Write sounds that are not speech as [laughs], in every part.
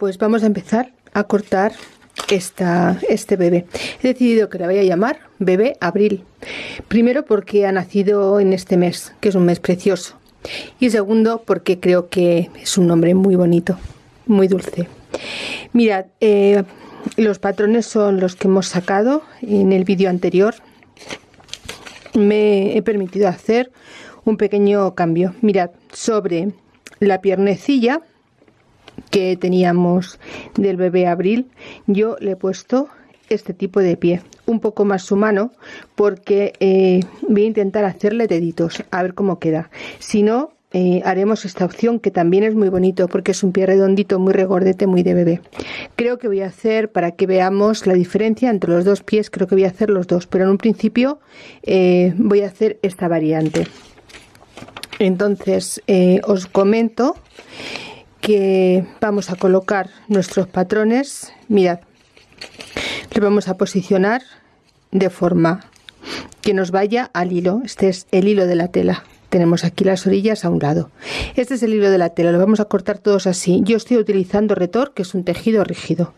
Pues vamos a empezar a cortar esta, este bebé. He decidido que la voy a llamar bebé abril. Primero porque ha nacido en este mes, que es un mes precioso. Y segundo porque creo que es un nombre muy bonito, muy dulce. Mirad, eh, los patrones son los que hemos sacado en el vídeo anterior. Me he permitido hacer un pequeño cambio. Mirad, sobre la piernecilla que teníamos del bebé abril yo le he puesto este tipo de pie un poco más humano porque eh, voy a intentar hacerle deditos a ver cómo queda. Si no eh, haremos esta opción que también es muy bonito porque es un pie redondito muy regordete muy de bebé. Creo que voy a hacer para que veamos la diferencia entre los dos pies creo que voy a hacer los dos pero en un principio eh, voy a hacer esta variante. Entonces os comento que vamos a colocar nuestros patrones. Mirad le vamos a posicionar de forma que nos vaya al hilo. Este es el hilo de la tela. Tenemos aquí las orillas a un lado. Este es el hilo de la tela. Lo vamos a cortar todos así. Yo estoy utilizando retor que es un tejido rígido.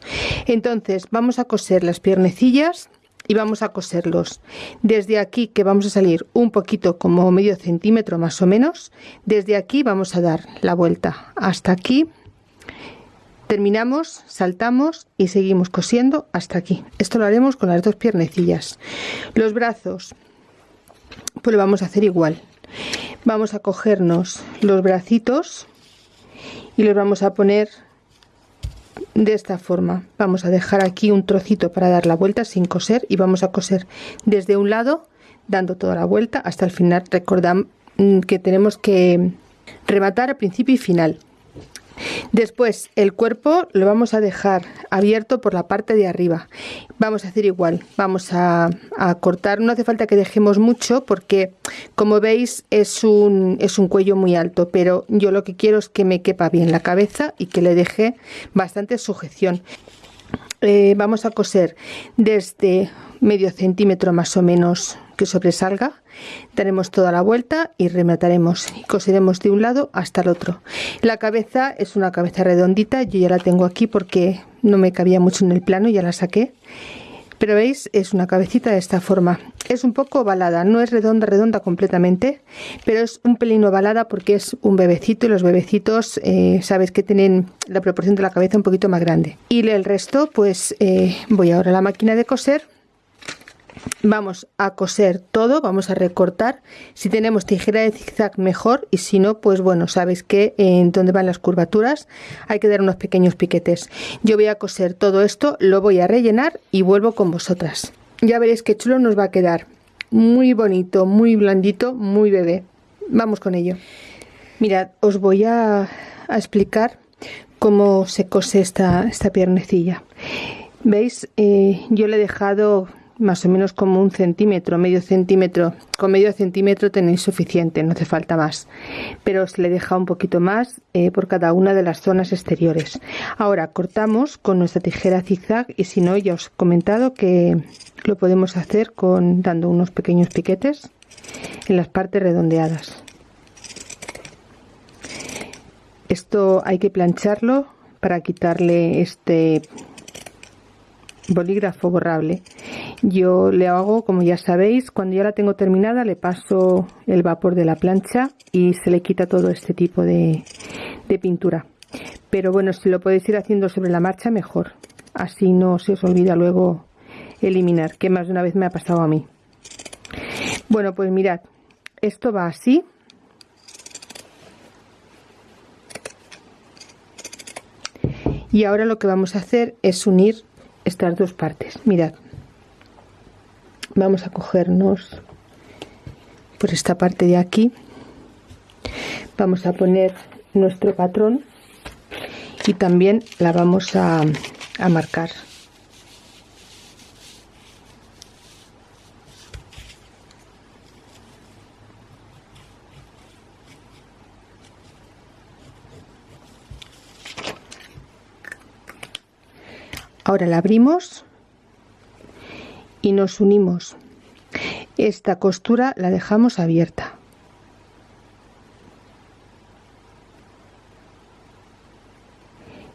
Entonces vamos a coser las piernecillas y vamos a coserlos. Desde aquí que vamos a salir un poquito como medio centímetro más o menos desde aquí vamos a dar la vuelta. Hasta aquí. Terminamos saltamos y seguimos cosiendo hasta aquí. Esto lo haremos con las dos piernecillas. Los brazos pues lo vamos a hacer igual. Vamos a cogernos los bracitos y los vamos a poner de esta forma vamos a dejar aquí un trocito para dar la vuelta sin coser y vamos a coser desde un lado dando toda la vuelta hasta el final. Recordad mm, que tenemos que rematar a principio y final Después el cuerpo lo vamos a dejar abierto por la parte de arriba. Vamos a hacer igual, vamos a, cortar, no hace falta que dejemos mucho porque como veis es un, es un cuello muy alto, pero yo lo que quiero es que me quepa bien la cabeza y que le deje bastante sujeción. Eh, vamos a coser desde medio centímetro más o menos que sobresalga daremos toda la vuelta y remataremos y coseremos de un lado hasta el otro. La cabeza es una cabeza redondita yo ya la tengo aquí porque no me cabía mucho en el plano ya la saqué. Pero veis es una cabecita de esta forma. Es un poco ovalada no es redonda redonda completamente pero es un pelín ovalada porque es un bebecito y los bebecitos eh, sabes que tienen la proporción de la cabeza un poquito más grande. Y el resto pues eh, voy ahora a la máquina de coser vamos a coser todo vamos a recortar. Si tenemos tijera de zigzag mejor. Y si no pues bueno sabéis que en donde van las curvaturas hay que dar unos pequeños piquetes. Yo voy a coser todo esto lo voy a rellenar y vuelvo con vosotras. Ya veréis qué chulo nos va a quedar. Muy bonito muy blandito muy bebé. Vamos con ello. Mirad os voy a, explicar cómo se cose esta, esta piernecilla. Veis eh, yo le he dejado más o menos como un centímetro, medio centímetro. Con medio centímetro tenéis suficiente, no hace falta más. Pero os le deja un poquito más eh, por cada una de las zonas exteriores. Ahora cortamos con nuestra tijera zigzag y si no ya os he comentado que lo podemos hacer con dando unos pequeños piquetes en las partes redondeadas. Esto hay que plancharlo para quitarle este bolígrafo borrable yo le hago como ya sabéis cuando ya la tengo terminada le paso el vapor de la plancha y se le quita todo este tipo de, pintura. Pero bueno si lo podéis ir haciendo sobre la marcha mejor. Así no se os olvida luego eliminar que más de una vez me ha pasado a mí. Bueno pues mirad esto va así. Y ahora lo que vamos a hacer es unir estas dos partes. Mirad vamos a cogernos por esta parte de aquí. Vamos a poner nuestro patrón y también la vamos a, marcar. Ahora la abrimos y nos unimos. Esta costura la dejamos abierta.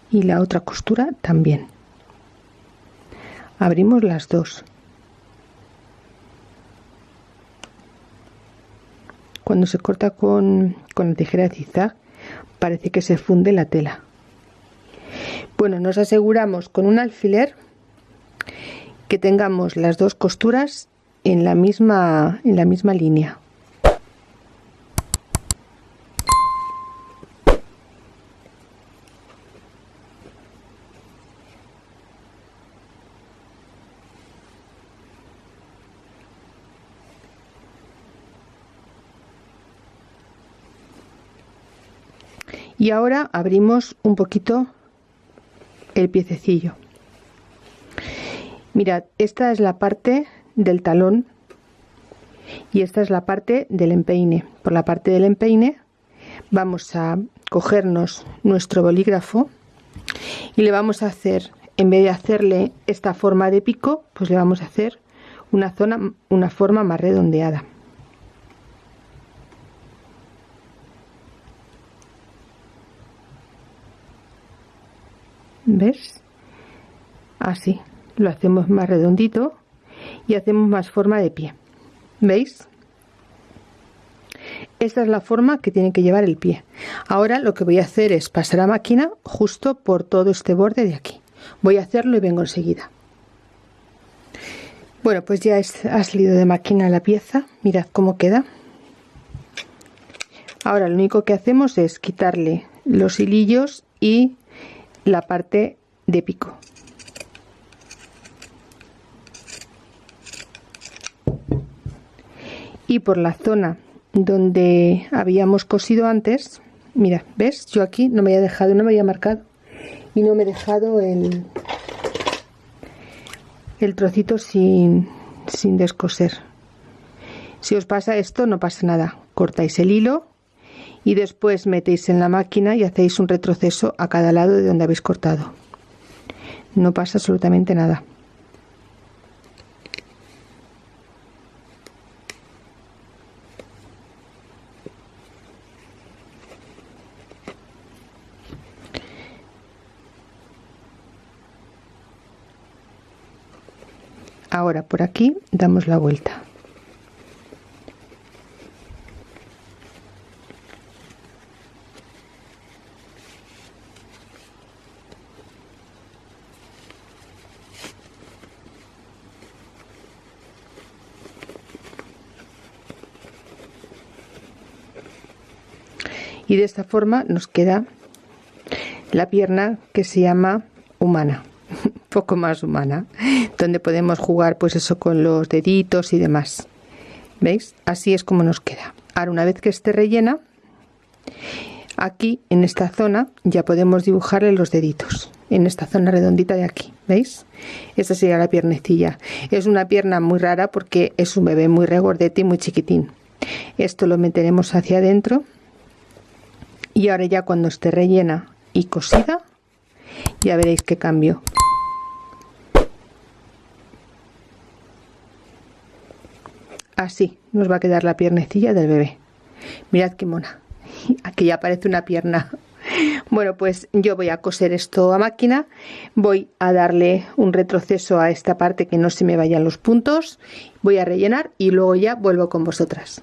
Y la otra costura también. Abrimos las dos. Cuando se corta con, con la tijera de zigzag parece que se funde la tela. Bueno nos aseguramos con un alfiler que tengamos las dos costuras en la misma en la misma línea. Y ahora abrimos un poquito el piececillo mirad esta es la parte del talón y esta es la parte del empeine. Por la parte del empeine vamos a cogernos nuestro bolígrafo y le vamos a hacer en vez de hacerle esta forma de pico pues le vamos a hacer una zona una forma más redondeada. ¿ves? así lo hacemos más redondito y hacemos más forma de pie. ¿veis? esta es la forma que tiene que llevar el pie. Ahora lo que voy a hacer es pasar a máquina justo por todo este borde de aquí. Voy a hacerlo y vengo enseguida. Bueno pues ya ha salido de máquina la pieza. Mirad cómo queda. Ahora lo único que hacemos es quitarle los hilillos y la parte de pico y por la zona donde habíamos cosido antes mira ves yo aquí no me había dejado no me había marcado y no me he dejado el el trocito sin, sin descoser. Si os pasa esto no pasa nada. Cortáis el hilo y después metéis en la máquina y hacéis un retroceso a cada lado de donde habéis cortado. No pasa absolutamente nada ahora por aquí damos la vuelta. Y de esta forma nos queda la pierna que se llama humana [laughs] poco más humana donde podemos jugar pues eso con los deditos y demás. Veis así es como nos queda. Ahora una vez que esté rellena aquí en esta zona ya podemos dibujarle los deditos. En esta zona redondita de aquí veis esta sería la piernecilla. Es una pierna muy rara porque es un bebé muy regordete y muy chiquitín. Esto lo meteremos hacia adentro. Y ahora ya cuando esté rellena y cosida ya veréis qué cambio así nos va a quedar la piernecilla del bebé. Mirad qué mona. [laughs] Aquí ya aparece una pierna. Bueno pues yo voy a coser esto a máquina. Voy a darle un retroceso a esta parte que no se me vayan los puntos. Voy a rellenar y luego ya vuelvo con vosotras